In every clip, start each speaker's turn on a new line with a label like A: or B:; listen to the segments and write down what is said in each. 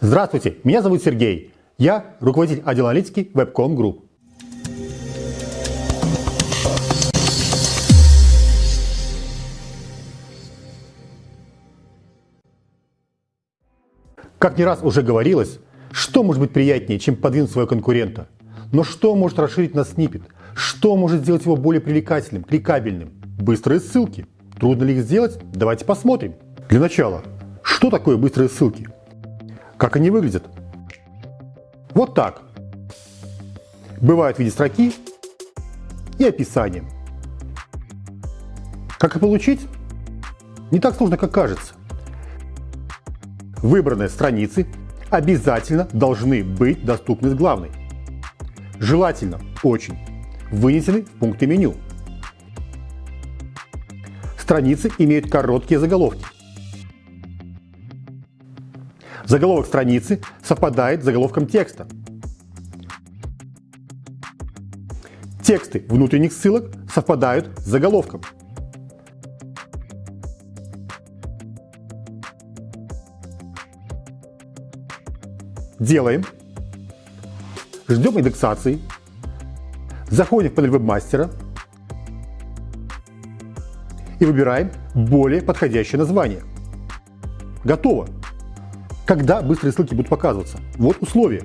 A: Здравствуйте, меня зовут Сергей. Я руководитель отдела аналитики Webcom Group. Как не раз уже говорилось, что может быть приятнее, чем подвинуть своего конкурента? Но что может расширить нас снипет? Что может сделать его более привлекательным, кликабельным? Быстрые ссылки. Трудно ли их сделать? Давайте посмотрим. Для начала, что такое быстрые ссылки? Как они выглядят? Вот так. Бывают в виде строки и описания. Как их получить? Не так сложно, как кажется. Выбранные страницы обязательно должны быть доступны с главной. Желательно очень вынесены в пункты меню. Страницы имеют короткие заголовки. Заголовок страницы совпадает с заголовком текста. Тексты внутренних ссылок совпадают с заголовком. Делаем. Ждем индексации. Заходим в панель вебмастера и выбираем более подходящее название. Готово. Когда быстрые ссылки будут показываться? Вот условия.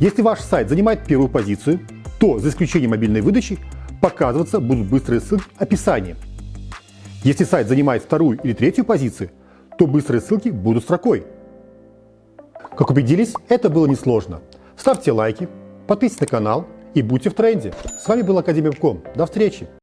A: Если ваш сайт занимает первую позицию, то, за исключением мобильной выдачи, показываться будут быстрые ссылки описанием. Если сайт занимает вторую или третью позицию, то быстрые ссылки будут строкой. Как убедились, это было несложно. Ставьте лайки, подписывайтесь на канал и будьте в тренде. С вами был Академия До встречи!